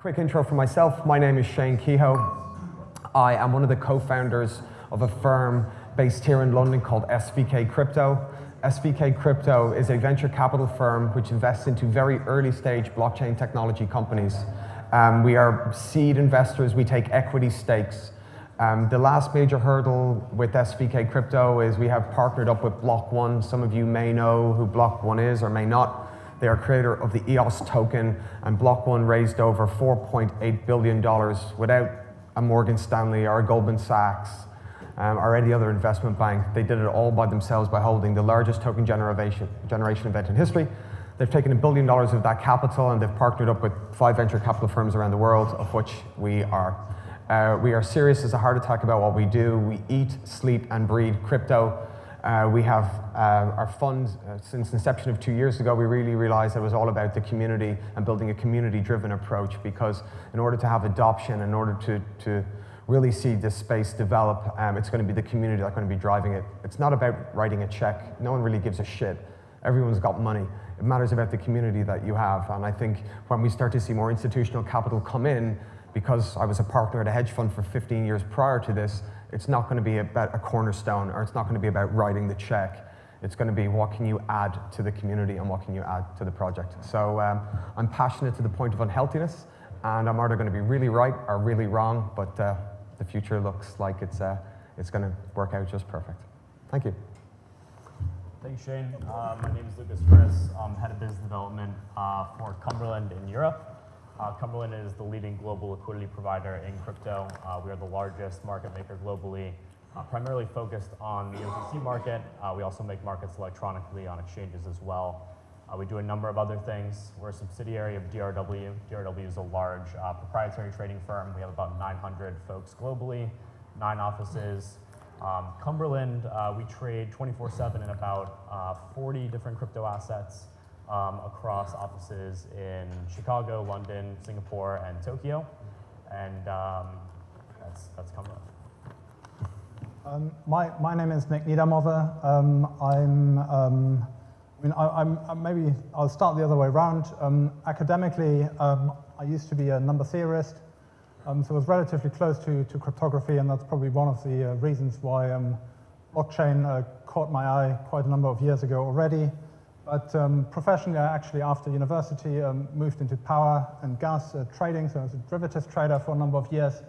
Quick intro for myself. My name is Shane Kehoe. I am one of the co-founders of a firm based here in London called SVK Crypto. SVK Crypto is a venture capital firm which invests into very early stage blockchain technology companies. Um, we are seed investors, we take equity stakes. Um, the last major hurdle with SVK Crypto is we have partnered up with Block One. Some of you may know who Block One is or may not. They are creator of the EOS token, and Block One raised over $4.8 billion without a Morgan Stanley or a Goldman Sachs um, or any other investment bank. They did it all by themselves by holding the largest token generation, generation event in history. They've taken a billion dollars of that capital and they've partnered up with five venture capital firms around the world, of which we are. Uh, we are serious as a heart attack about what we do. We eat, sleep, and breathe crypto. Uh, we have uh, our fund, uh, since inception of two years ago, we really realized it was all about the community and building a community-driven approach because in order to have adoption, in order to, to really see this space develop, um, it's going to be the community that's going to be driving it. It's not about writing a check. No one really gives a shit. Everyone's got money. It matters about the community that you have. And I think when we start to see more institutional capital come in, because I was a partner at a hedge fund for 15 years prior to this, it's not going to be about a cornerstone or it's not going to be about writing the check. It's going to be what can you add to the community and what can you add to the project. So um, I'm passionate to the point of unhealthiness and I'm either going to be really right or really wrong, but uh, the future looks like it's, uh, it's going to work out just perfect. Thank you. Thanks, Shane. Uh, my name is Lucas Friss. I'm head of business development uh, for Cumberland in Europe. Uh, Cumberland is the leading global liquidity provider in crypto. Uh, we are the largest market maker globally, uh, primarily focused on the OTC market. Uh, we also make markets electronically on exchanges as well. Uh, we do a number of other things. We're a subsidiary of DRW. DRW is a large uh, proprietary trading firm. We have about 900 folks globally, nine offices. Um, Cumberland, we trade 24-7 in about 40 different crypto assets um, across offices in Chicago, London, Singapore, and Tokyo. And um, that's, that's coming up. Um, my, my name is Nick Niedermoser. Um, I'm, um, I mean, I, am maybe I'll start the other way around. Um, academically, I used to be a number theorist, so I was relatively close to, to cryptography, and that's probably one of the uh, reasons why blockchain uh, caught my eye quite a number of years ago already. But um, professionally, I actually, after university, um, moved into power and gas uh, trading, so I was a derivatives trader for a number of years.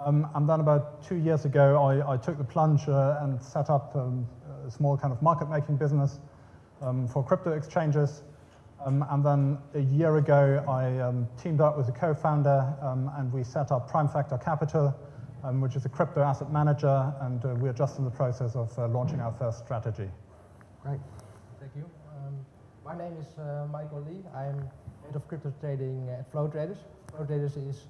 Um, and then about two years ago, I, I took the plunge uh, and set up um, a small kind of market-making business um, for crypto exchanges. Um, and then a year ago, I teamed up with a co-founder, and we set up Prime Factor Capital, which is a crypto asset manager, and uh, we're just in the process of uh, launching our first strategy. Great. Thank you. My name is uh, Michael Lee. I'm head of crypto trading at Flow Traders. Flow Traders is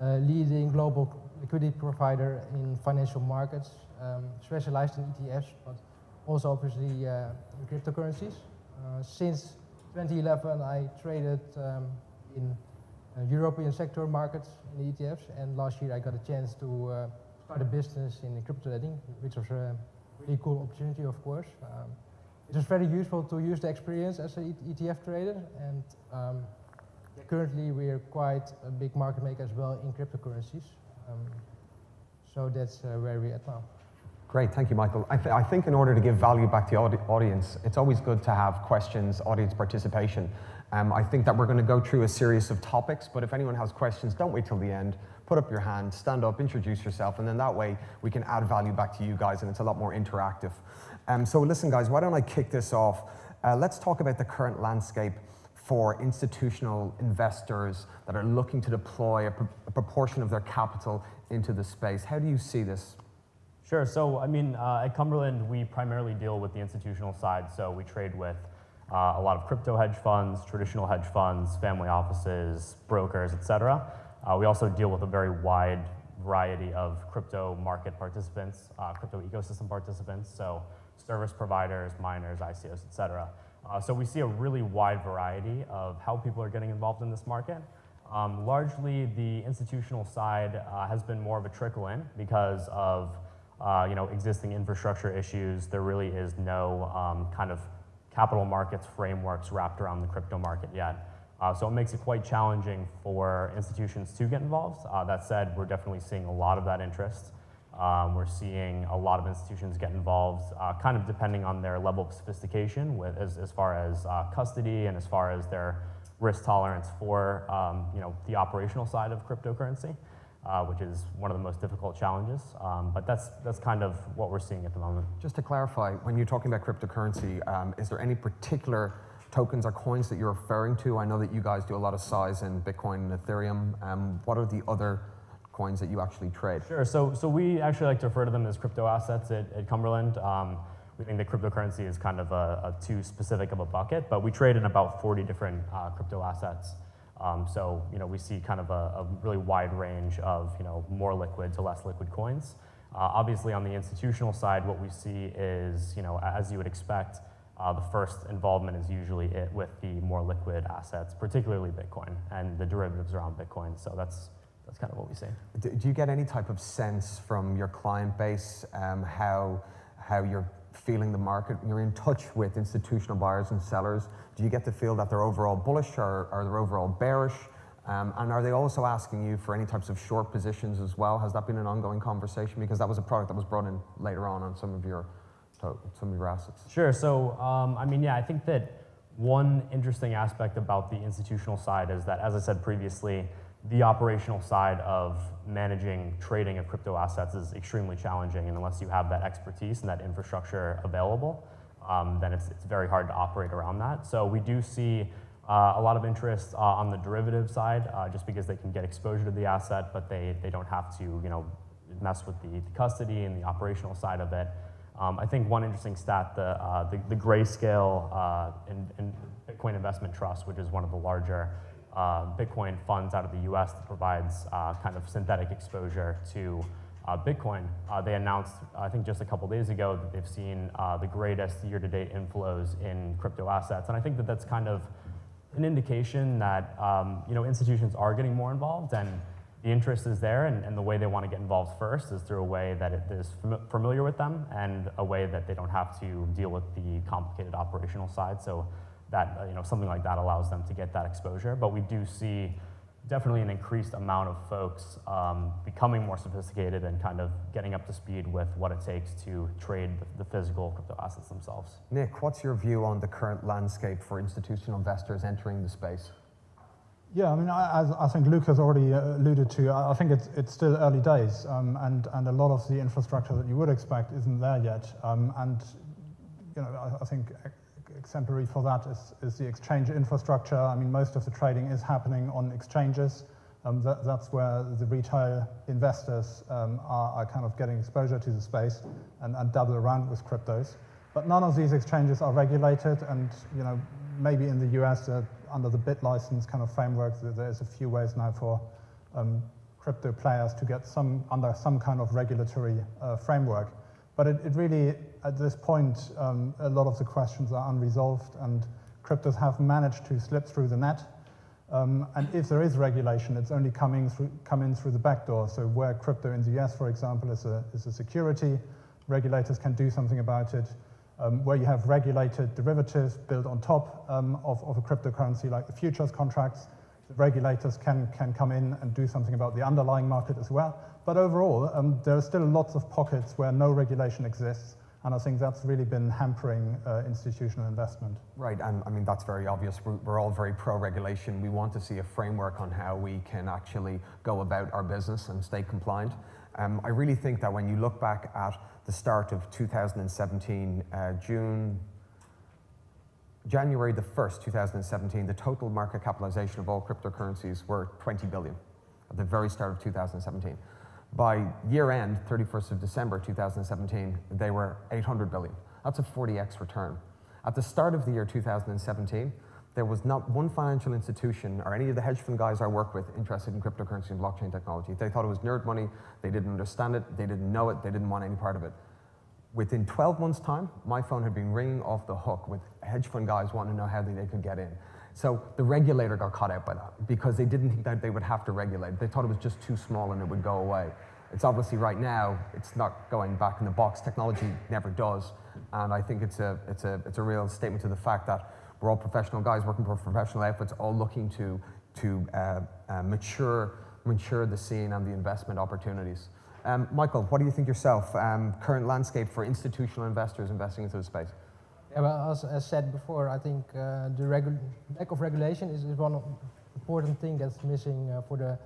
a leading global liquidity provider in financial markets, um, specialized in ETFs, but also obviously uh, in cryptocurrencies. Uh, since 2011, I traded um, in uh, European sector markets in ETFs, and last year I got a chance to uh, start a business in crypto trading, which was a really cool opportunity, of course. Um, it is very useful to use the experience as an ETF trader and um, currently we are quite a big market maker as well in cryptocurrencies. Um, so that's uh, where we're at now. Great, thank you, Michael. I, th I, think in order to give value back to the audi audience, it's always good to have questions, audience participation. Um, I think that we're going to go through a series of topics, but if anyone has questions, don't wait till the end. Put up your hand, stand up, introduce yourself, and then that way we can add value back to you guys, and it's a lot more interactive. Um, so listen, guys, why don't I kick this off? Uh, let's talk about the current landscape for institutional investors that are looking to deploy a, pr a proportion of their capital into the space. How do you see this? Sure. So, I mean, uh, at Cumberland, we primarily deal with the institutional side. So we trade with uh, a lot of crypto hedge funds, traditional hedge funds, family offices, brokers, et cetera. Uh, we also deal with a very wide variety of crypto market participants, uh, crypto ecosystem participants. So service providers, miners, ICOs, et cetera. Uh, so we see a really wide variety of how people are getting involved in this market. Um, largely, the institutional side uh, has been more of a trickle in because of uh, you know, existing infrastructure issues. There really is no um, kind of capital markets frameworks wrapped around the crypto market yet. Uh, so it makes it quite challenging for institutions to get involved. Uh, that said, we're definitely seeing a lot of that interest. Um, we're seeing a lot of institutions get involved, uh, kind of depending on their level of sophistication with, as, as far as uh, custody and as far as their risk tolerance for um, you know, the operational side of cryptocurrency, uh, which is one of the most difficult challenges. Um, but that's, that's kind of what we're seeing at the moment. Just to clarify, when you're talking about cryptocurrency, um, is there any particular tokens or coins that you're referring to? I know that you guys do a lot of size in Bitcoin and Ethereum. Um, what are the other coins that you actually trade? Sure. So, so we actually like to refer to them as crypto assets at, at Cumberland. Um, we think that cryptocurrency is kind of a, a, too specific of a bucket, but we trade in about 40 different uh, crypto assets. Um, so, you know, we see kind of a, a, really wide range of, you know, more liquid to less liquid coins. Uh, obviously, on the institutional side, what we see is, you know, as you would expect, uh, the first involvement is usually it with the more liquid assets, particularly Bitcoin and the derivatives around Bitcoin. So that's that's kind of what we see. Do, do you get any type of sense from your client base um, how how you're feeling the market? You're in touch with institutional buyers and sellers. Do you get to feel that they're overall bullish or are they overall bearish? Um, and are they also asking you for any types of short positions as well? Has that been an ongoing conversation? Because that was a product that was brought in later on on some of your some of your assets? Sure. So, um, I mean, yeah, I think that one interesting aspect about the institutional side is that, as I said previously, the operational side of managing trading of crypto assets is extremely challenging, and unless you have that expertise and that infrastructure available, um, then it's, it's very hard to operate around that. So we do see uh, a lot of interest uh, on the derivative side, uh, just because they can get exposure to the asset, but they, they don't have to, you know, mess with the, the custody and the operational side of it. Um, I think one interesting stat, the, uh, the, the Grayscale uh, in Bitcoin Investment Trust, which is one of the larger uh, Bitcoin funds out of the US that provides uh, kind of synthetic exposure to uh, Bitcoin. Uh, they announced, I think just a couple days ago, that they've seen the greatest year-to-date inflows in crypto assets. And I think that that's kind of an indication that um, you know, institutions are getting more involved and the interest is there and, and, the way they want to get involved first is through a way that it is fam familiar with them and a way that they don't have to deal with the complicated operational side. So that, uh, you know, something like that allows them to get that exposure. But we do see definitely an increased amount of folks um, becoming more sophisticated and kind of getting up to speed with what it takes to trade the, the, physical crypto assets themselves. Nick, what's your view on the current landscape for institutional investors entering the space? Yeah, I mean, I, as I think Luke has already uh, alluded to, I think it's, it's still early days, um, and, and a lot of the infrastructure that you would expect isn't there yet. Um, and, you know, I, I, think exemplary for that is, is the exchange infrastructure. I mean, most of the trading is happening on exchanges. Um, that, that's where the retail investors um, are, are, kind of getting exposure to the space and, and dabble around with cryptos. But none of these exchanges are regulated, and, you know, maybe in the US, uh, under the BitLicense kind of framework, there's a few ways now for um, crypto players to get some under some kind of regulatory uh, framework. But it, it, really, at this point, um, a lot of the questions are unresolved, and cryptos have managed to slip through the net. Um, and if there is regulation, it's only coming through, come in through the back door. So where crypto in the US, for example, is a, is a security, regulators can do something about it um, where you have regulated derivatives built on top um, of, of, a cryptocurrency like the futures contracts. The regulators can, can come in and do something about the underlying market as well. But overall, um, there are still lots of pockets where no regulation exists. And I think that's really been hampering uh, institutional investment. Right, and I mean, that's very obvious. We're, we're all very pro-regulation. We want to see a framework on how we can actually go about our business and stay compliant. Um, I really think that when you look back at the start of 2017, uh, June, January the 1st, 2017, the total market capitalization of all cryptocurrencies were 20 billion at the very start of 2017. By year end, 31st of December 2017, they were 800 billion. That's a 40x return. At the start of the year 2017, there was not one financial institution or any of the hedge fund guys I work with interested in cryptocurrency and blockchain technology. They thought it was nerd money, they didn't understand it, they didn't know it, they didn't want any part of it. Within 12 months' time, my phone had been ringing off the hook with hedge fund guys wanting to know how they could get in. So the regulator got caught out by that because they didn't think that they would have to regulate. They thought it was just too small and it would go away. It's obviously right now, it's not going back in the box. Technology never does. And I think it's a, it's a, it's a real statement to the fact that We're all professional guys working for professional outfits, all looking to, to uh, uh, mature, mature the scene and the investment opportunities. Um, Michael, what do you think yourself? Um, current landscape for institutional investors investing into the space? As, as said before, I think uh, the lack of regulation is, is one important thing that's missing uh, for the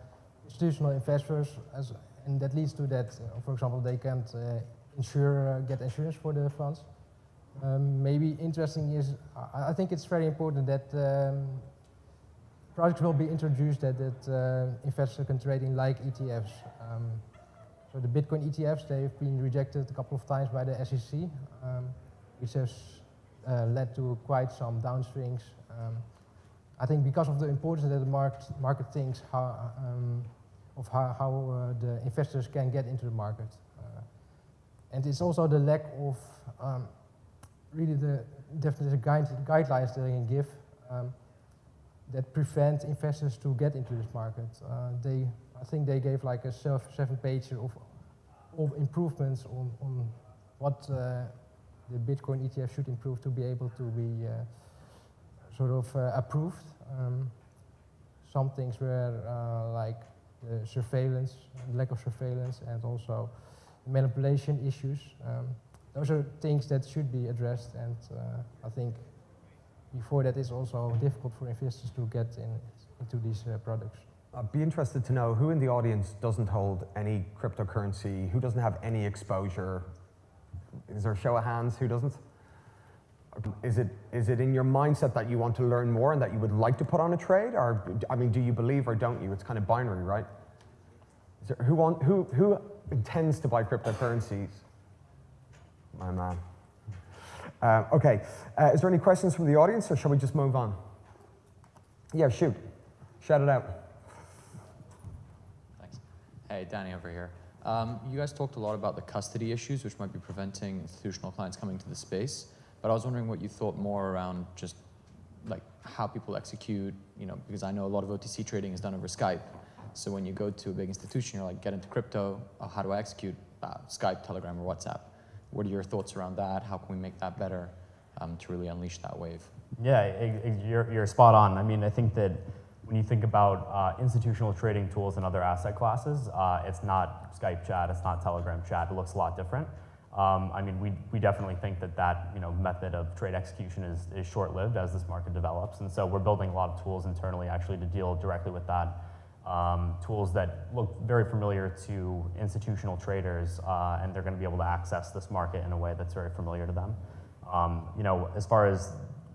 institutional investors, as, and that leads to that, uh, for example, they can't uh, insure, uh, get insurance for the funds. Um, maybe interesting is, I, I think it's very important that um, projects will be introduced that, that investors can trade in like ETFs. Um, so the Bitcoin ETFs, they've been rejected a couple of times by the SEC, um, which has uh, led to quite some downswings. Um, I think because of the importance that the market, market thinks how, um, of how, how uh, the investors can get into the market. Uh, and it's also the lack of um, really the definitely guide, guidelines that they can give um, that prevent investors to get into this market. Uh, they, I think they gave like a seven page of, of improvements on, on what uh, the Bitcoin ETF should improve to be able to be uh, sort of uh, approved. Um, some things were uh, like surveillance, lack of surveillance, and also manipulation issues. Um, those are things that should be addressed, and I think before that it's also difficult for investors to get in, into these products. I'd be interested to know who in the audience doesn't hold any cryptocurrency, who doesn't have any exposure. Is there a show of hands? Who doesn't? Is it, is it in your mindset that you want to learn more and that you would like to put on a trade? Or, I mean, do you believe or don't you? It's kind of binary, right? There, who, want, who, who intends to buy cryptocurrencies? My man. Uh, okay, uh, is there any questions from the audience or shall we just move on? Yeah, shoot. Shout it out. Thanks. Hey, Danny over here. Um, you guys talked a lot about the custody issues, which might be preventing institutional clients coming to the space. But I was wondering what you thought more around just like how people execute, you know, because I know a lot of OTC trading is done over Skype. So when you go to a big institution, you're like, get into crypto, uh, how do I execute? Uh, Skype, Telegram, or WhatsApp. What are your thoughts around that? How can we make that better um, to really unleash that wave? Yeah, you're, you're spot on. I mean, I think that when you think about uh, institutional trading tools and other asset classes, uh, it's not Skype chat, it's not Telegram chat. It looks a lot different. Um, I mean, we, we definitely think that that you know, method of trade execution is, is short-lived as this market develops. And so we're building a lot of tools internally actually to deal directly with that. Um, tools that look very familiar to institutional traders, uh, and they're going to be able to access this market in a way that's very familiar to them. Um, you know, as far as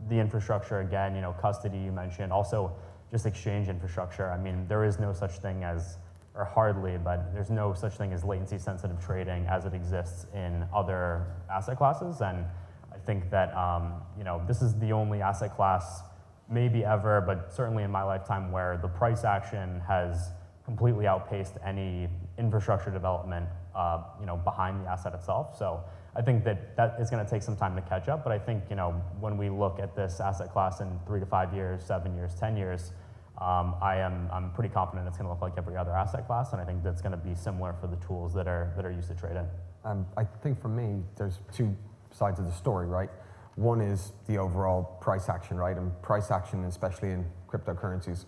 the infrastructure, again, you know, custody you mentioned, also just exchange infrastructure. I mean, there is no such thing as or hardly, but there's no such thing as latency sensitive trading as it exists in other asset classes. And I think that, um, you know, this is the only asset class maybe ever, but certainly in my lifetime where the price action has completely outpaced any infrastructure development, uh, you know, behind the asset itself. So I think that that is going to take some time to catch up. But I think, you know, when we look at this asset class in three to five years, seven years, 10 years, um, I am I'm pretty confident it's going to look like every other asset class, and I think that's going to be similar for the tools that are that are used to trade in. Um, I think for me, there's two sides of the story, right? One is the overall price action, right? And price action, especially in cryptocurrencies,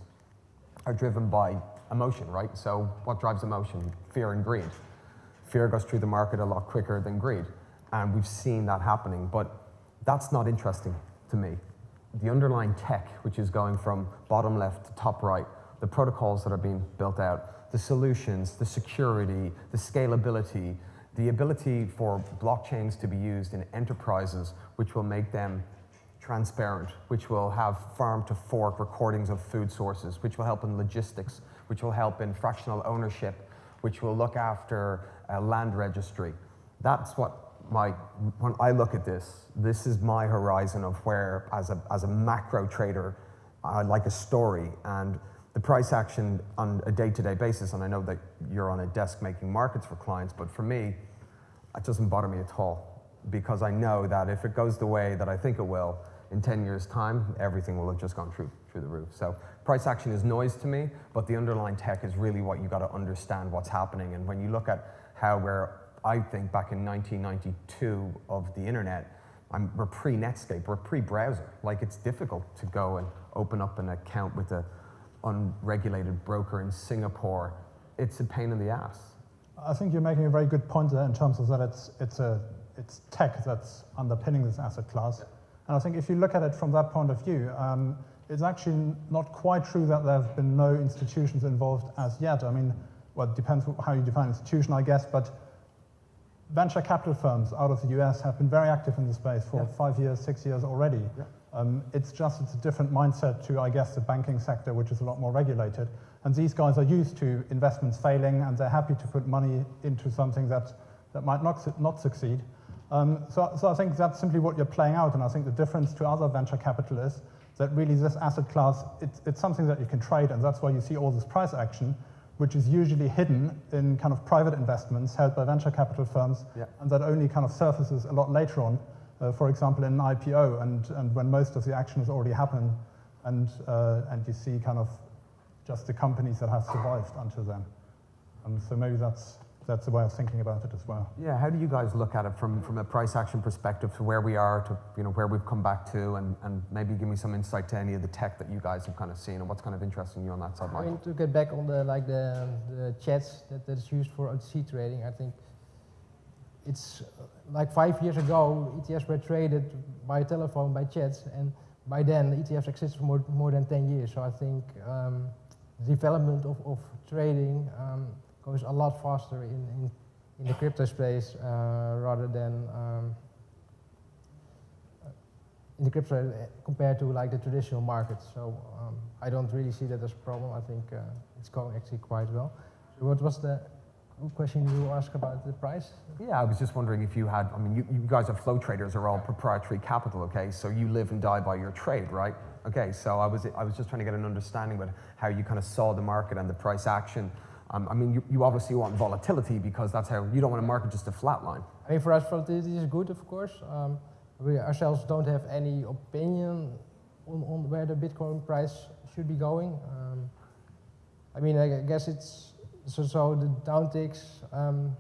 are driven by emotion, right? So what drives emotion? Fear and greed. Fear goes through the market a lot quicker than greed, and we've seen that happening. But that's not interesting to me the underlying tech, which is going from bottom left to top right, the protocols that are being built out, the solutions, the security, the scalability, the ability for blockchains to be used in enterprises, which will make them transparent, which will have farm to fork recordings of food sources, which will help in logistics, which will help in fractional ownership, which will look after land registry. That's what my, when I look at this, this is my horizon of where, as a, as a macro trader, I like a story and the price action on a day-to-day -day basis, and I know that you're on a desk making markets for clients, but for me, it doesn't bother me at all because I know that if it goes the way that I think it will, in 10 years time, everything will have just gone through, through the roof. So price action is noise to me, but the underlying tech is really what you got to understand what's happening. And when you look at how we're I think back in 1992 of the internet I'm, we're pre-Netscape, we're pre-browser. Like it's difficult to go and open up an account with a unregulated broker in Singapore. It's a pain in the ass. I think you're making a very good point there in terms of that it's, it's, a, it's tech that's underpinning this asset class. And I think if you look at it from that point of view, um, it's actually not quite true that there have been no institutions involved as yet. I mean, well, it depends how you define institution, I guess, but venture capital firms out of the US have been very active in the space for Yeah. five years, six years already. Yeah. Um, it's just it's a different mindset to, I guess, the banking sector, which is a lot more regulated. And these guys are used to investments failing, and they're happy to put money into something that, that might not, su- not succeed. Um, so, so I think that's simply what you're playing out, and I think the difference to other venture capitalists that really this asset class, it's, it's something that you can trade, and that's why you see all this price action, which is usually hidden in kind of private investments held by venture capital firms, Yeah. and that only kind of surfaces a lot later on, uh, for example, in an IPO, and, and when most of the action has already happened, and, uh, and you see kind of just the companies that have survived until then. Um, so maybe that's, that's a way of thinking about it as well. Yeah, how do you guys look at it from, from a price action perspective to where we are to you know where we've come back to and, and maybe give me some insight to any of the tech that you guys have kind of seen and what's kind of interesting you on that side, I Michael? mean, to get back on the like the, the chats that, that is used for OTC trading, I think it's uh, like five years ago, ETFs were traded by telephone, by chats, and by then ETFs exist for more, more than 10 years. So I think um, the development of, of trading um, goes a lot faster in, in, in the crypto space uh, rather than um, in the crypto uh, compared to like the traditional markets. So um, I don't really see that as a problem. I think uh, it's going actually quite well. So what was the question you asked about the price? Yeah, I was just wondering if you had, I mean, you, you guys are flow traders are all proprietary capital, okay? So you live and die by your trade, right? Okay, so I was, I was just trying to get an understanding about how you kind of saw the market and the price action. Um, I mean, you, you obviously want volatility because that's how, you don't want a market just to flatline. I mean, for us, volatility is good, of course. Um, we ourselves don't have any opinion on, on where the Bitcoin price should be going. Um, I mean, I guess it's so. So the downticks. Um,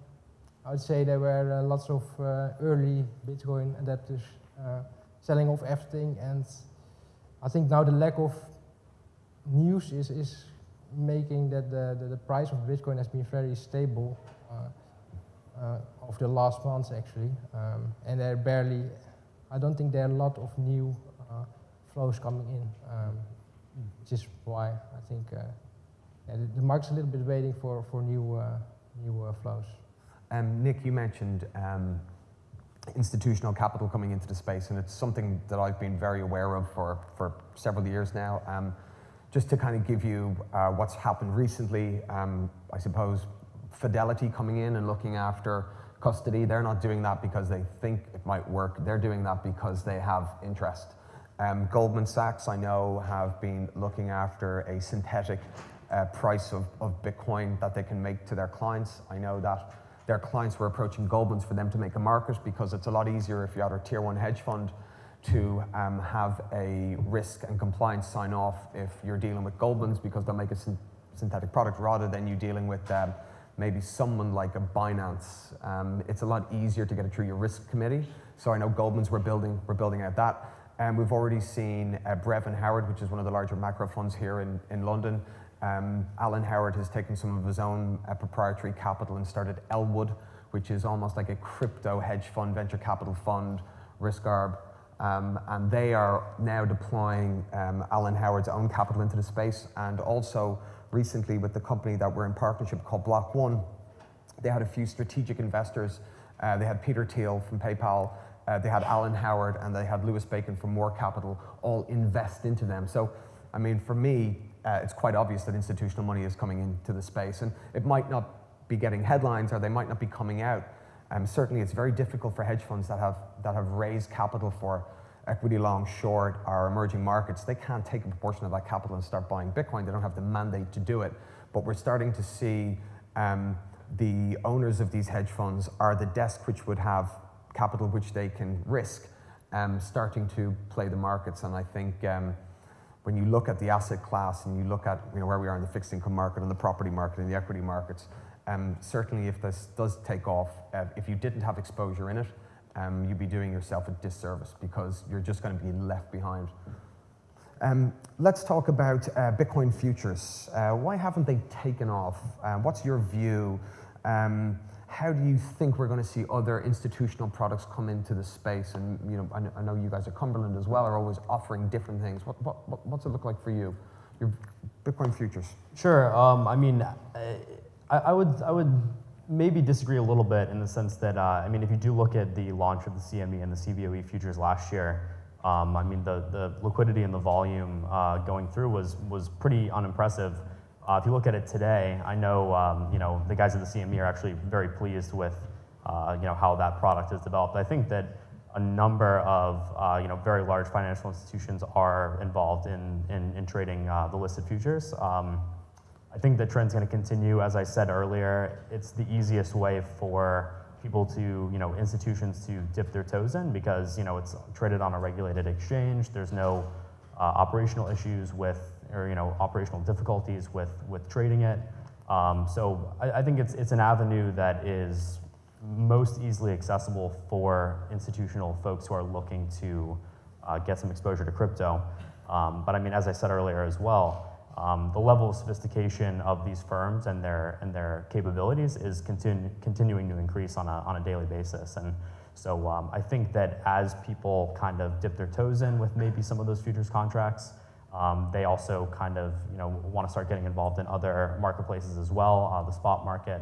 I would say there were uh, lots of uh, early Bitcoin adapters uh, selling off everything, and I think now the lack of news is is making that the, the, the price of Bitcoin has been very stable. Uh, uh, of the last months actually, um, and there are barely, I don't think there are a lot of new uh, flows coming in, um, which is why I think uh, yeah, the, the market's a little bit waiting for, for new, uh, new uh, flows. Um, Nick, you mentioned um, institutional capital coming into the space, and it's something that I've been very aware of for, for several years now. Just to kind of give you uh, what's happened recently, um, I suppose Fidelity coming in and looking after custody, they're not doing that because they think it might work. They're doing that because they have interest. Um, Goldman Sachs, I know, have been looking after a synthetic uh, price of, of Bitcoin that they can make to their clients. I know that their clients were approaching Goldman's for them to make a market because it's a lot easier if you're at a tier one hedge fund to um, have a risk and compliance sign off if you're dealing with Goldman's because they'll make a syn- synthetic product rather than you dealing with um, maybe someone like a Binance. Um, it's a lot easier to get it through your risk committee. So I know Goldman's we're building, we're building out that. And we've already seen uh, Brevan Howard, which is one of the larger macro funds here in, in London. Um, Alan Howard has taken some of his own uh, proprietary capital and started Elwood, which is almost like a crypto hedge fund, venture capital fund, risk arb. Um, and they are now deploying um, Alan Howard's own capital into the space. And also recently with the company that we're in partnership called Block One, they had a few strategic investors. Uh, they had Peter Thiel from PayPal, uh, they had Alan Howard, and they had Louis Bacon from Moore Capital all invest into them. So, I mean, for me, uh, it's quite obvious that institutional money is coming into the space, and it might not be getting headlines or they might not be coming out. Um, certainly, it's very difficult for hedge funds that have that have raised capital for equity long, short, or emerging markets. They can't take a proportion of that capital and start buying Bitcoin. They don't have the mandate to do it. But we're starting to see um, the owners of these hedge funds are the desk which would have capital which they can risk, um, starting to play the markets. And I think um, when you look at the asset class and you look at you know, where we are in the fixed income market and the property market and the equity markets, um, certainly if this does take off, uh, if you didn't have exposure in it, um, you'd be doing yourself a disservice because you're just going to be left behind. Um, let's talk about uh, Bitcoin futures. Uh, why haven't they taken off? Uh, what's your view? Um, how do you think we're going to see other institutional products come into the space? And you know, I, I know you guys at Cumberland as well are always offering different things. What, what, what, what's it look like for you? Your Bitcoin futures. Sure. Um, I mean, I, I would I would maybe disagree a little bit in the sense that uh, I mean, if you do look at the launch of the CME and the CBOE futures last year, um, I mean, the the liquidity and the volume uh, going through was was pretty unimpressive. Uh, if you look at it today, I know um, you know the guys at the CME are actually very pleased with uh, you know how that product is developed. I think that a number of uh, you know very large financial institutions are involved in in, in trading uh, the listed futures. Um, I think the trend's going to continue. As I said earlier, it's the easiest way for people to, you know, institutions to dip their toes in because, you know, it's traded on a regulated exchange. There's no uh, operational issues with, or, you know, operational difficulties with, with trading it. Um, so I, I think it's, it's an avenue that is most easily accessible for institutional folks who are looking to uh, get some exposure to crypto. Um, but I mean, as I said earlier as well, um, the level of sophistication of these firms and their and their capabilities is continu continuing to increase on a on a daily basis. And so um, I think that as people kind of dip their toes in with maybe some of those futures contracts, um, they also kind of you know want to start getting involved in other marketplaces as well, uh, the spot market.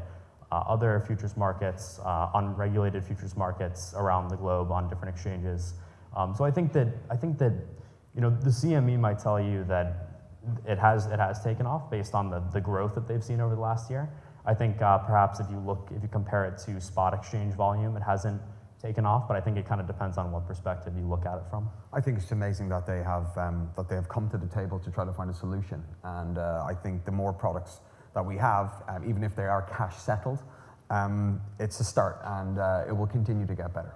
Uh, other futures markets, uh, unregulated futures markets around the globe on different exchanges. Um, so I think that I think that you know the CME might tell you that it has, it has taken off based on the, the growth that they've seen over the last year. I think uh, perhaps if you look, if you compare it to spot exchange volume, it hasn't taken off, but I think it kind of depends on what perspective you look at it from. I think it's amazing that they have um, that they have come to the table to try to find a solution. And uh, I think the more products that we have, um, even if they are cash settled, um, it's a start, and uh, it will continue to get better.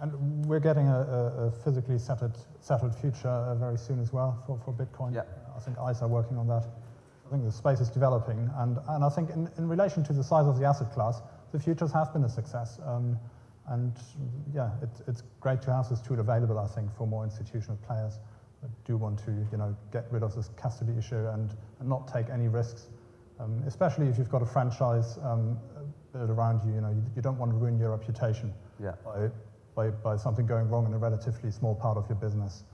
And we're getting a, a, a physically settled, settled future uh, very soon as well for, for Bitcoin. Yeah. I think ICE are working on that. I think the space is developing. And, and I think in, in relation to the size of the asset class, the futures have been a success. Um, and yeah, it, it's great to have this tool available, I think, for more institutional players that do want to you know, get rid of this custody issue and, and not take any risks. Um, especially if you've got a franchise um, built around you, you know, you, you don't want to ruin your reputation Yeah. by, by, by something going wrong in a relatively small part of your business.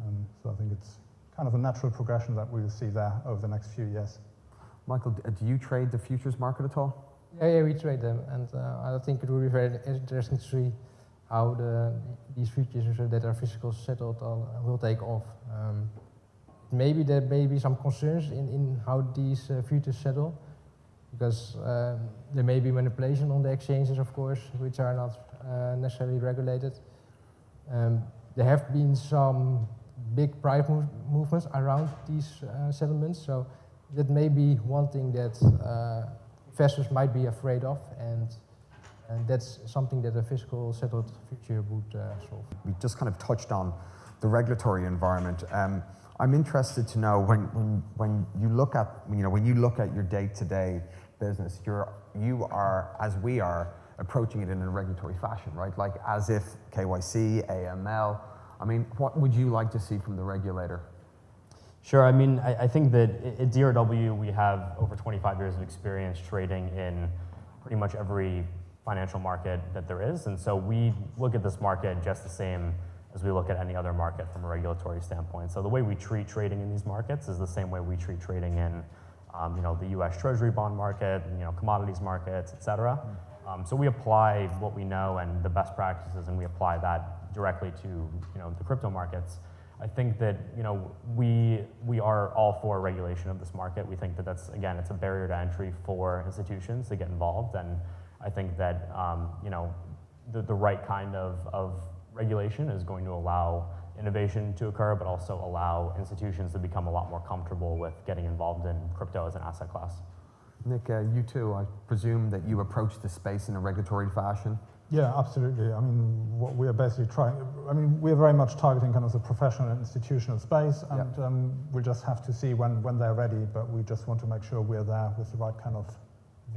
Um, so I think it's kind of a natural progression that we will see there over the next few years. Michael, d- do you trade the futures market at all? Yeah, yeah, we trade them, and uh, I think it will be very interesting to see how the, these futures that are physical settled on, will take off. Um, maybe there may be some concerns in, in how these uh, futures settle, because um, there may be manipulation on the exchanges, of course, which are not uh, necessarily regulated. Um, there have been some big price move movements around these uh, settlements, so that may be one thing that uh, investors might be afraid of, and, and that's something that a physical settled future would uh, solve. We just kind of touched on the regulatory environment. Um, I'm interested to know when, when, when you look at you know when you look at your day-to-day business, you're you are as we are approaching it in a regulatory fashion, right? Like as if KYC, AML. I mean, what would you like to see from the regulator? Sure. I mean, I, I think that at DRW we have over 25 years of experience trading in pretty much every financial market that there is, and so we look at this market just the same as we look at any other market from a regulatory standpoint. So the way we treat trading in these markets is the same way we treat trading in, um, you know, the U.S. Treasury bond market, you know, commodities markets, et cetera. Um, so we apply what we know and the best practices, and we apply that directly to, you know, the crypto markets. I think that you know we we are all for regulation of this market. We think that that's again it's a barrier to entry for institutions to get involved, and I think that um, you know the, the right kind of, of regulation is going to allow innovation to occur, but also allow institutions to become a lot more comfortable with getting involved in crypto as an asset class. Nick, uh, you too. I presume that you approach the space in a regulatory fashion. Yeah, absolutely. I mean, what we are basically trying, I mean, we're very much targeting kind of the professional and institutional space, and um, we'll just have to see when, when they're ready, but we just want to make sure we're there with the right kind of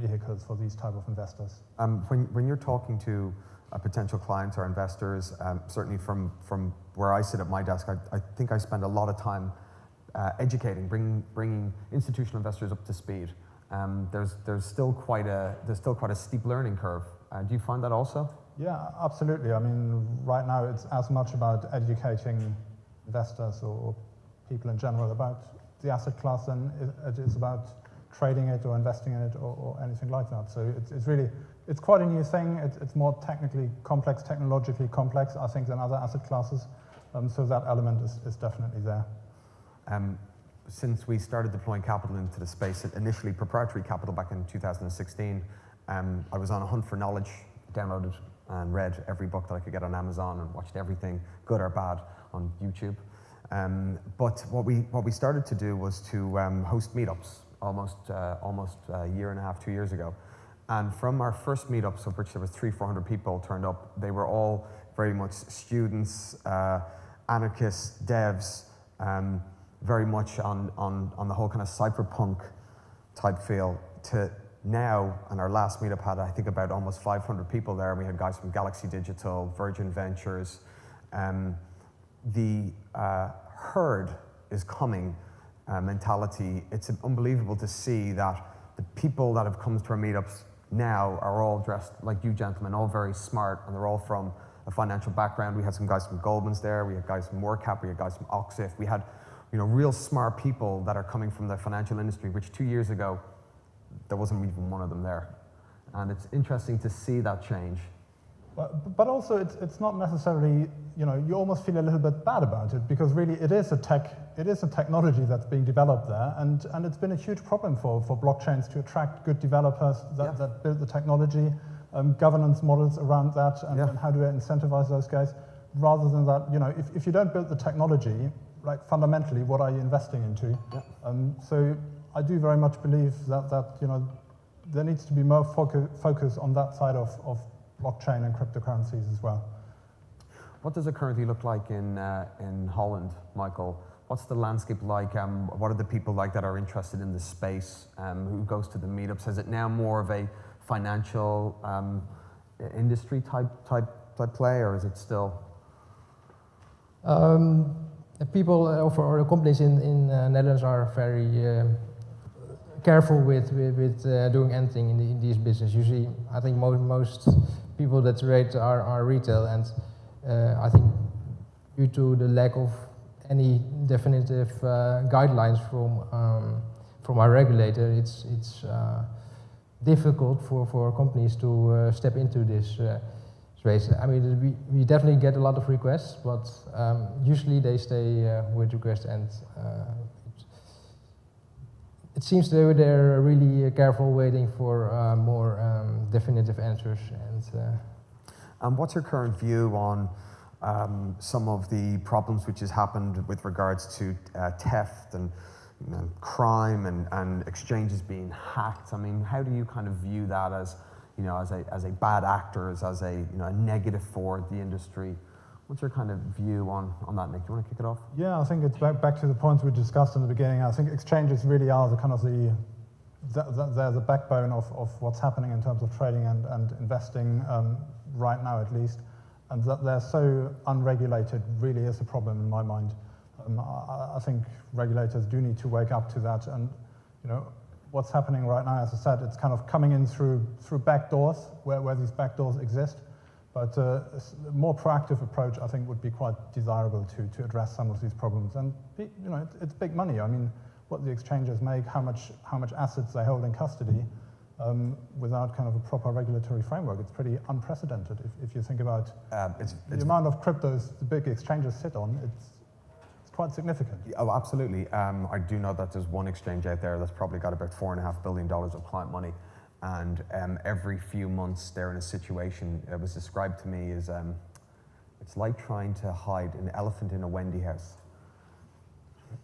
vehicles for these type of investors. Um, when, when you're talking to uh, potential clients or investors, um, certainly from, from where I sit at my desk, I, I think I spend a lot of time uh, educating, bringing, bringing institutional investors up to speed. Um, there's, there's, still quite a, there's still quite a steep learning curve. Uh, do you find that also? Yeah, absolutely. I mean, right now it's as much about educating investors or people in general about the asset class than it is about trading it or investing in it or, or anything like that. So it's, it's, really, it's quite a new thing. It's, it's, more technically complex, technologically complex, I think, than other asset classes. Um, so that element is, is definitely there. Um, since we started deploying capital into the space, initially proprietary capital back in 2016, um, I was on a hunt for knowledge, downloaded and read every book that I could get on Amazon and watched everything, good or bad, on YouTube. Um, but what we, what we started to do was to um, host meetups almost, uh, almost a year and a half, two years ago. And from our first meetups, of which there was three, 400 people turned up, they were all very much students, uh, anarchists, devs, um, very much on, on, on the whole kind of cyberpunk type feel to now, and our last meetup had, I think, about almost 500 people there. We had guys from Galaxy Digital, Virgin Ventures. Um, the uh, herd is coming uh, mentality. It's unbelievable to see that the people that have come to our meetups now are all dressed like you gentlemen, all very smart, and they're all from a financial background. We had some guys from Goldman's there, we had guys from WorldCap, we had guys from Oxif. We had you know, real smart people that are coming from the financial industry, which two years ago, there wasn't even one of them there. And it's interesting to see that change. But, but also, it's, it's not necessarily, you know, you almost feel a little bit bad about it because really it is a tech, it is a technology that's being developed there. And, and it's been a huge problem for, for blockchains to attract good developers that, yeah. that build the technology, um, governance models around that, and, yeah. and how do I incentivize those guys. Rather than that, you know, if, if you don't build the technology, like fundamentally, what are you investing into? Yeah. Um, so I do very much believe that, that you know, there needs to be more focus, focus on that side of, of blockchain and cryptocurrencies as well. What does it currently look like in, uh, in Holland, Michael? What's the landscape like? Um, what are the people like that are interested in this space? Um, who goes to the meetups? Is it now more of a financial um, industry type, type, type play, or is it still? Um, people or the companies in, in uh, Netherlands are very uh, careful with, with, with uh, doing anything in, the, in these business. Usually, I think most, most people that trade are, are retail, and uh, I think due to the lack of any definitive uh, guidelines from um, from our regulator, it's it's uh, difficult for, for companies to uh, step into this space. I mean, we, we definitely get a lot of requests, but um, usually they stay with requests and it seems they were they're really careful waiting for uh, more um, definitive answers. And, uh, um, what's your current view on um, some of the problems which has happened with regards to uh, theft and crime and, and exchanges being hacked? I mean, how do you kind of view that as, you know, as a, as a bad actor, as, as a, you know, a negative for the industry? What's your kind of view on, on that, Nick? Do you want to kick it off? Yeah, I think it's back, back to the points we discussed in the beginning. I think exchanges really are the kind of the, the, the they're the backbone of, of what's happening in terms of trading and, and investing um, right now at least. And that they're so unregulated really is a problem in my mind. Um, I, I, think regulators do need to wake up to that. And you know, what's happening right now, as I said, it's kind of coming in through, through back doors, where, where these back doors exist. But uh, a more proactive approach, I think, would be quite desirable to, to address some of these problems. And you know, it, it's big money. I mean, what the exchanges make, how much, how much assets they hold in custody, um, without kind of a proper regulatory framework. It's pretty unprecedented if, if you think about um, it's, the it's amount of cryptos the big exchanges sit on. It's, it's quite significant. Oh, absolutely. Um, I do know that there's one exchange out there that's probably got about four and a half billion dollars of client money and um, every few months they're in a situation, it was described to me as um, it's like trying to hide an elephant in a Wendy house.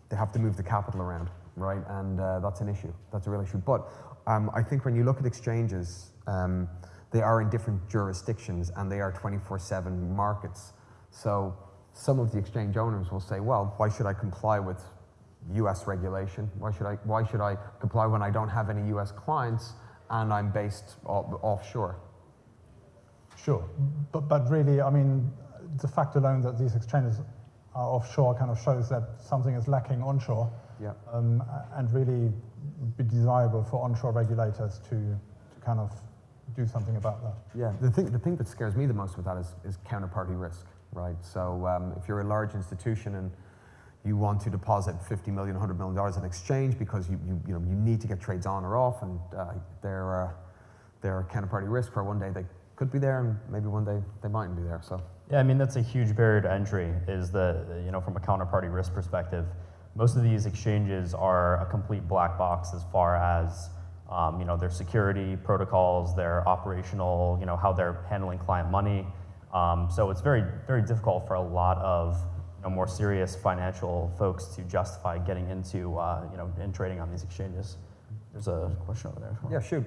They have to move the capital around, right? And uh, that's an issue. That's a real issue. But um, I think when you look at exchanges, um, they are in different jurisdictions and they are 24 7 markets. So some of the exchange owners will say, well, why should I comply with US regulation? Why should I, why should I comply when I don't have any US clients? And I'm based off- offshore. Sure, but, but really, I mean, the fact alone that these exchanges are offshore kind of shows that something is lacking onshore Yeah. um, and really be desirable for onshore regulators to, to kind of do something about that. Yeah, the thing, the thing that scares me the most with that is, is counterparty risk, right? So um, if you're a large institution and you want to deposit 50 million, 100 million dollars in exchange because you, you, you, know, you need to get trades on or off and uh, they're, uh, they're counterparty risk where one day they could be there and maybe one day they mightn't be there, so. Yeah, I mean, that's a huge barrier to entry is the, you know, from a counterparty risk perspective. Most of these exchanges are a complete black box as far as, um, you know, their security protocols, their operational, you know, how they're handling client money. Um, so it's very, very difficult for a lot of, know, more serious financial folks to justify getting into, uh, you know, and trading on these exchanges. There's a question over there. Yeah, shoot.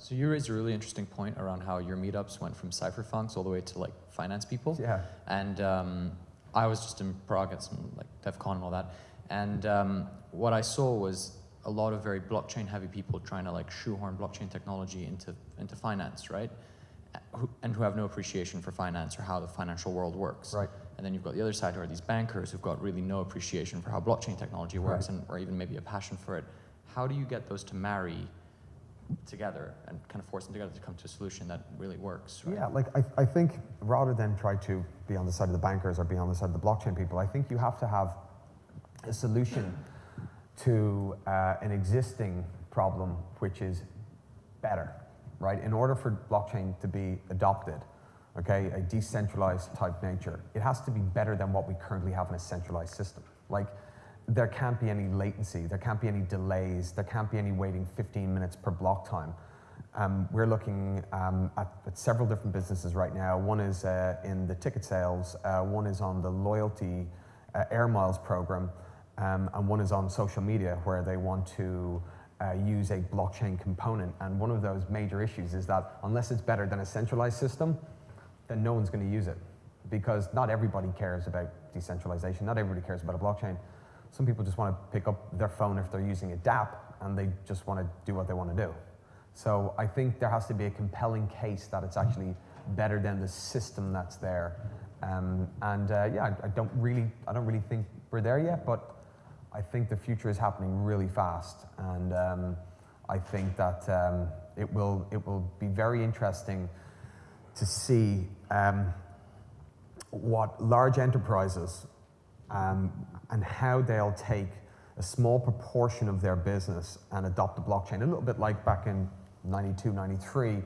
So you raised a really interesting point around how your meetups went from cypherpunks all the way to like finance people. Yeah. And um, I was just in Prague at some like DEF CON and all that. And um, what I saw was a lot of very blockchain heavy people trying to like shoehorn blockchain technology into, into finance, right? Uh, who- And who have no appreciation for finance or how the financial world works. Right. And then you've got the other side who are these bankers who've got really no appreciation for how blockchain technology works Right. and or even maybe a passion for it. How do you get those to marry together and kind of force them together to come to a solution that really works, right? Yeah, like I, I think rather than try to be on the side of the bankers or be on the side of the blockchain people, I think you have to have a solution to uh, an existing problem which is better, right? In order for blockchain to be adopted, okay, a decentralized type nature, it has to be better than what we currently have in a centralized system. Like, there can't be any latency, there can't be any delays, there can't be any waiting 15 minutes per block time. Um, we're looking um, at, at several different businesses right now. One is uh, in the ticket sales, uh, one is on the loyalty uh, Air Miles program, um, and one is on social media where they want to uh, use a blockchain component. And one of those major issues is that unless it's better than a centralized system, then no one's going to use it because not everybody cares about decentralization. Not everybody cares about a blockchain. Some people just want to pick up their phone if they're using a DApp and they just want to do what they want to do. So I think there has to be a compelling case that it's actually better than the system that's there. Um, and uh, yeah, I, don't really, I don't really think we're there yet, but I think the future is happening really fast, and um, I think that um, it will, it will be very interesting to see um, what large enterprises um, and how they'll take a small proportion of their business and adopt the blockchain. A little bit like back in 92, 93,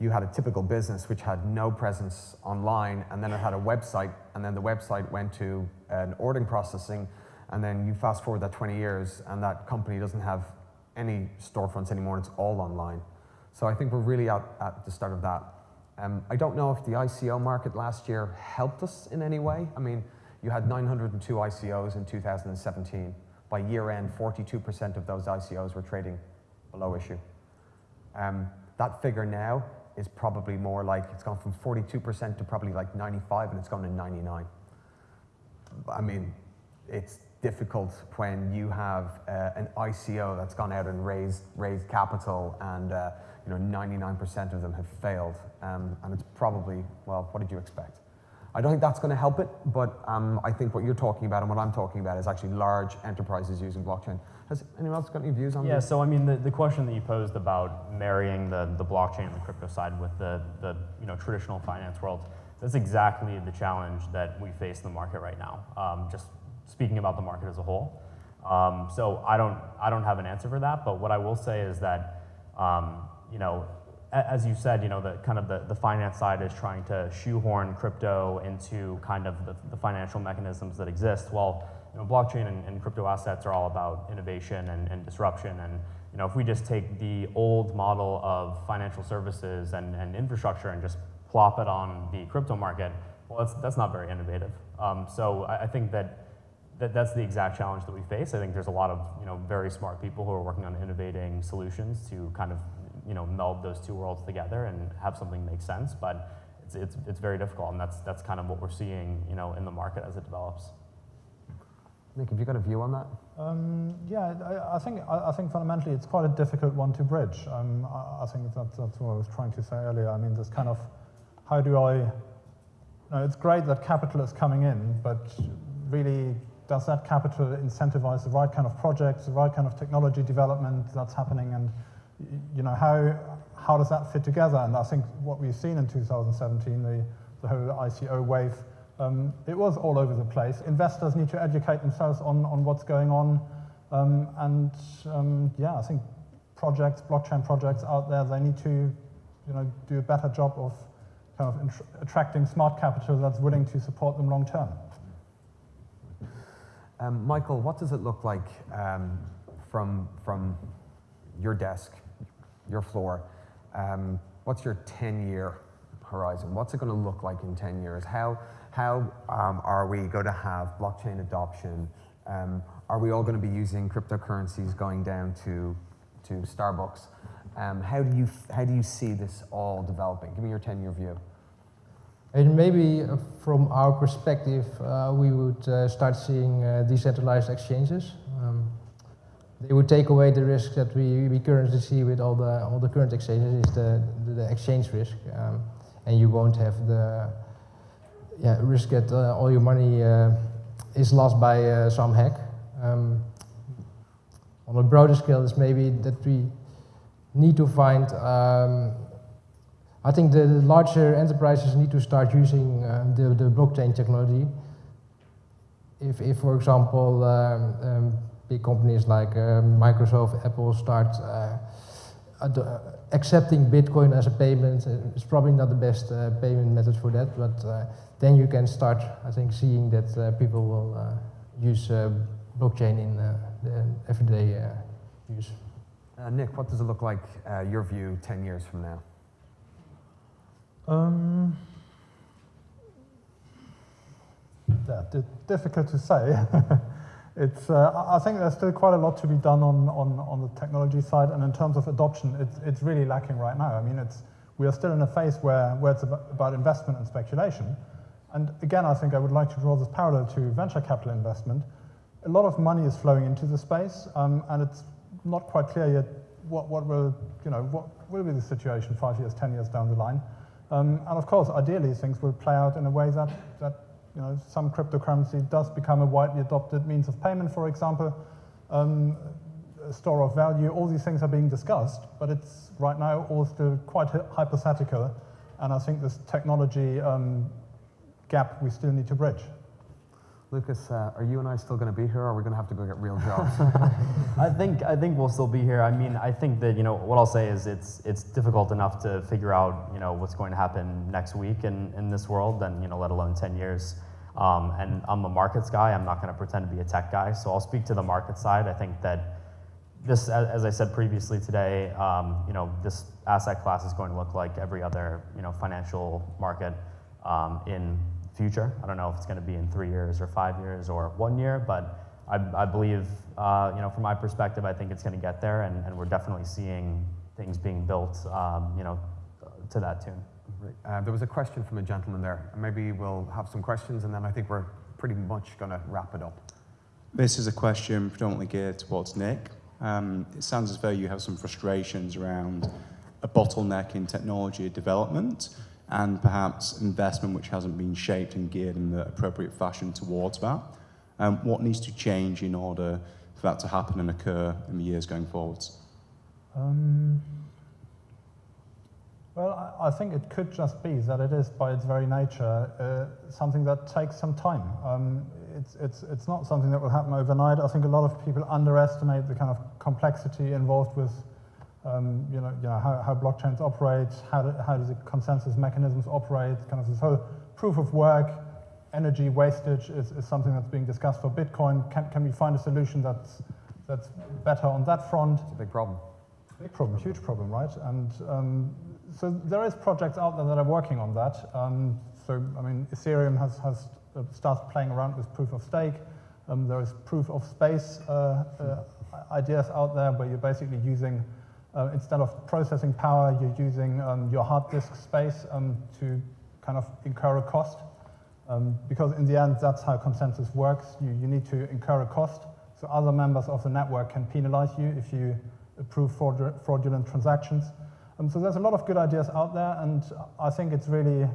you had a typical business which had no presence online and then it had a website and then the website went to an ordering processing and then you fast forward that 20 years and that company doesn't have any storefronts anymore it's all online. So I think we're really at, at the start of that. Um, I don't know if the ICO market last year helped us in any way. I mean, you had 902 ICOs in 2017. By year end, 42% of those ICOs were trading below issue. Um, that figure now is probably more like it's gone from 42% to probably like 95 and it's gone to 99. I mean, it's difficult when you have uh, an ICO that's gone out and raised, raised capital and uh, you know 99% of them have failed. Um, and it's probably, well, what did you expect? I don't think that's going to help it, but um, I think what you're talking about and what I'm talking about is actually large enterprises using blockchain. Has anyone else got any views on that? Yeah, this? so I mean, the, the question that you posed about marrying the, the blockchain and the crypto side with the, the you know, traditional finance world, that's exactly the challenge that we face in the market right now, um, just speaking about the market as a whole. Um, so I don't, I don't have an answer for that, but what I will say is that, um, you know, as you said, you know, the kind of the, the finance side is trying to shoehorn crypto into kind of the, the financial mechanisms that exist. Well, you know, blockchain and, and crypto assets are all about innovation and, and disruption. And you know, if we just take the old model of financial services and, and infrastructure and just plop it on the crypto market, well, that's, that's not very innovative. Um, so I, I think that that, that's the exact challenge that we face. I think there's a lot of you know very smart people who are working on innovating solutions to kind of you know meld those two worlds together and have something make sense. But it's, it's, it's very difficult, and that's that's kind of what we're seeing you know in the market as it develops. Nick, have you got a view on that? Um, yeah, I, I think I, I think fundamentally it's quite a difficult one to bridge. Um, I, I think that, that's what I was trying to say earlier. I mean, this kind of how do I? You know, it's great that capital is coming in, but really, does that capital incentivize the right kind of projects, the right kind of technology development that's happening, and y- you know how how does that fit together? And I think what we've seen in 2017, the the whole ICO wave. Um, it was all over the place. Investors need to educate themselves on, on what's going on. Um, and um, yeah, I think projects, blockchain projects out there, they need to you know, do a better job of kind of attracting smart capital that's willing to support them long term. Um, Michael, what does it look like um, from, from your desk, your floor? Um, what's your 10 year horizon? What's it going to look like in 10 years? How, how um, are we going to have blockchain adoption? Um, are we all going to be using cryptocurrencies going down to, to Starbucks? Um, how, do you, how do you see this all developing? Give me your 10 year view. And maybe uh, from our perspective, uh, we would uh, start seeing uh, decentralized exchanges. They would take away the risk that we, we currently see with all the all the current exchanges is the, the, the exchange risk, um, and you won't have the yeah, risk that uh, all your money uh, is lost by uh, some hack. Um, on a broader scale, is maybe that we need to find um, I think the larger enterprises need to start using um, the, the blockchain technology. If, if for example, um, um, big companies like uh, Microsoft, Apple start uh, uh, accepting Bitcoin as a payment, it's probably not the best uh, payment method for that, but uh, then you can start, I think, seeing that uh, people will uh, use uh, blockchain in uh, the everyday uh, use. Uh, Nick, what does it look like, uh, your view, 10 years from now? Um, yeah, difficult to say. it's, uh, I think there's still quite a lot to be done on, on, on the technology side, and in terms of adoption, it's, it's really lacking right now. I mean, it's, we are still in a phase where, where it's about, investment and speculation. And again, I think I would like to draw this parallel to venture capital investment. A lot of money is flowing into the space, um, and it's not quite clear yet what, what will, you know, what will be the situation five years, 10 years down the line. Um, and of course, ideally, things will play out in a way that, that you know, some cryptocurrency does become a widely adopted means of payment, for example, um, a store of value. All these things are being discussed, but it's right now all still quite hypothetical. And I think this technology um, gap we still need to bridge. Lucas, uh, are you and I still going to be here, or are we going to have to go get real jobs? I think I think we'll still be here. I mean, I think that you know what I'll say is it's it's difficult enough to figure out you know what's going to happen next week in, in this world, and you know let alone ten years. Um, and I'm a markets guy. I'm not going to pretend to be a tech guy. So I'll speak to the market side. I think that this, as, as I said previously today, um, you know this asset class is going to look like every other you know financial market um, in future. I don't know if it's going to be in three years or five years or one year, but I, I believe, uh, you know, from my perspective, I think it's going to get there, and, and we're definitely seeing things being built, um, you know, to that tune. Uh, there was a question from a gentleman there. Maybe we'll have some questions, and then I think we're pretty much going to wrap it up. This is a question predominantly geared towards Nick. Um, it sounds as though you have some frustrations around a bottleneck in technology development and perhaps investment which hasn't been shaped and geared in the appropriate fashion towards that. Um, what needs to change in order for that to happen and occur in the years going forwards? Um, well, I, I think it could just be that it is, by its very nature, uh, something that takes some time. Um, it's, it's, it's not something that will happen overnight. I think a lot of people underestimate the kind of complexity involved with, um, you know, you know how, how blockchains operate, how, do, how do the consensus mechanisms operate, kind of this whole proof of work, energy wastage is, is something that's being discussed for Bitcoin. Can, can we find a solution that's, that's better on that front? It's a big problem. Big problem, huge problem, right? And um, so there is projects out there that are working on that. Um, so I mean, Ethereum has has uh, started playing around with proof of stake. Um, there is proof of space uh, uh, ideas out there where you're basically using uh, instead of processing power, you're using um, your hard disk space um, to kind of incur a cost. Um, because in the end, that's how consensus works. You, you need to incur a cost, so other members of the network can penalize you if you approve fraudu- fraudulent transactions. Um, so there's a lot of good ideas out there, and I think it's really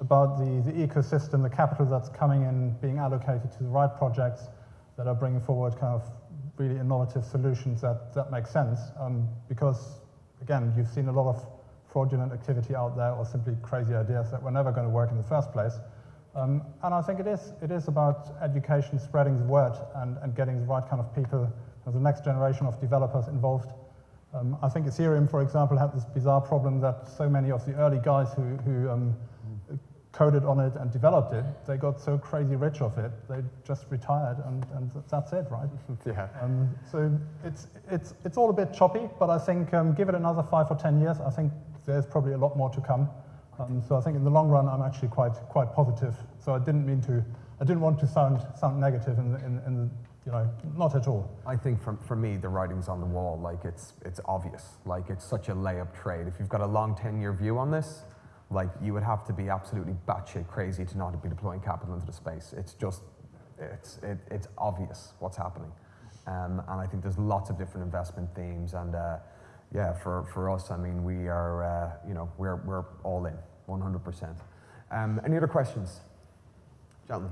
about the, the ecosystem, the capital that's coming in, being allocated to the right projects that are bringing forward kind of really innovative solutions that, that make sense. Um, because, again, you've seen a lot of fraudulent activity out there or simply crazy ideas that were never going to work in the first place. Um, and I think it is, it is about education, spreading the word, and, and getting the right kind of people, the next generation of developers involved. Um, I think Ethereum, for example, had this bizarre problem that so many of the early guys who, who um, coded on it and developed it, they got so crazy rich off it, they just retired, and, and that's it, right? Yeah. Um, so it's, it's, it's all a bit choppy, but I think um, give it another five or 10 years, I think there's probably a lot more to come. Um, so I think in the long run, I'm actually quite, quite positive. So I didn't mean to, I didn't want to sound, sound negative in, the, in, in the, you know, not at all. I think for, for me, the writing's on the wall. Like it's, it's obvious. Like it's such a layup trade. If you've got a long 10 year view on this, like you would have to be absolutely batshit crazy to not be deploying capital into the space. It's just, it's, it, it's obvious what's happening. Um, and I think there's lots of different investment themes. And uh, yeah, for, for us, I mean, we are, uh, you know, we're, we're all in, 100%. Um, any other questions? Gentlemen.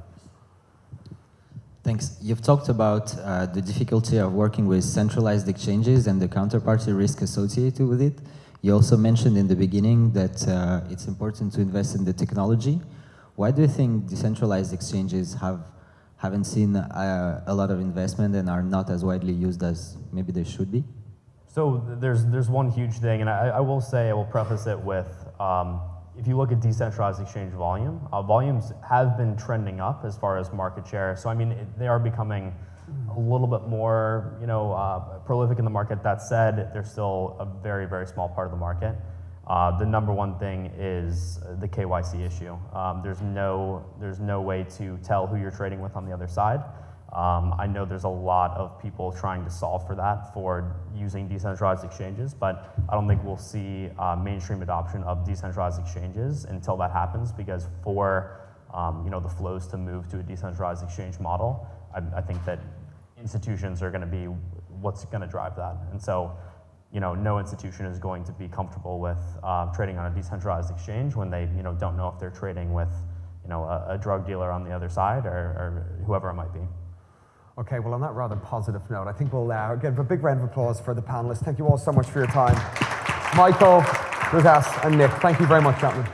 Thanks. You've talked about uh, the difficulty of working with centralized exchanges and the counterparty risk associated with it. You also mentioned in the beginning that uh, it's important to invest in the technology. Why do you think decentralized exchanges have, haven't seen uh, a lot of investment and are not as widely used as maybe they should be? So there's, there's one huge thing, and I, I will say, I will preface it with, um, if you look at decentralized exchange volume, uh, volumes have been trending up as far as market share. So I mean, it, they are becoming a little bit more, you know, uh, prolific in the market. That said, they're still a very, very small part of the market. Uh, the number one thing is the KYC issue. Um, there's no, there's no way to tell who you're trading with on the other side. Um, I know there's a lot of people trying to solve for that for using decentralized exchanges, but I don't think we'll see uh, mainstream adoption of decentralized exchanges until that happens because for um, you know, the flows to move to a decentralized exchange model, I, I think that institutions are going to be what's going to drive that. And so, you know, no institution is going to be comfortable with uh, trading on a decentralized exchange when they, you know, don't know if they're trading with, you know, a, a drug dealer on the other side or, or whoever it might be. Okay, well, on that rather positive note, I think we'll uh, give a big round of applause for the panelists. Thank you all so much for your time. Michael, Radas, and Nick, thank you very much, gentlemen.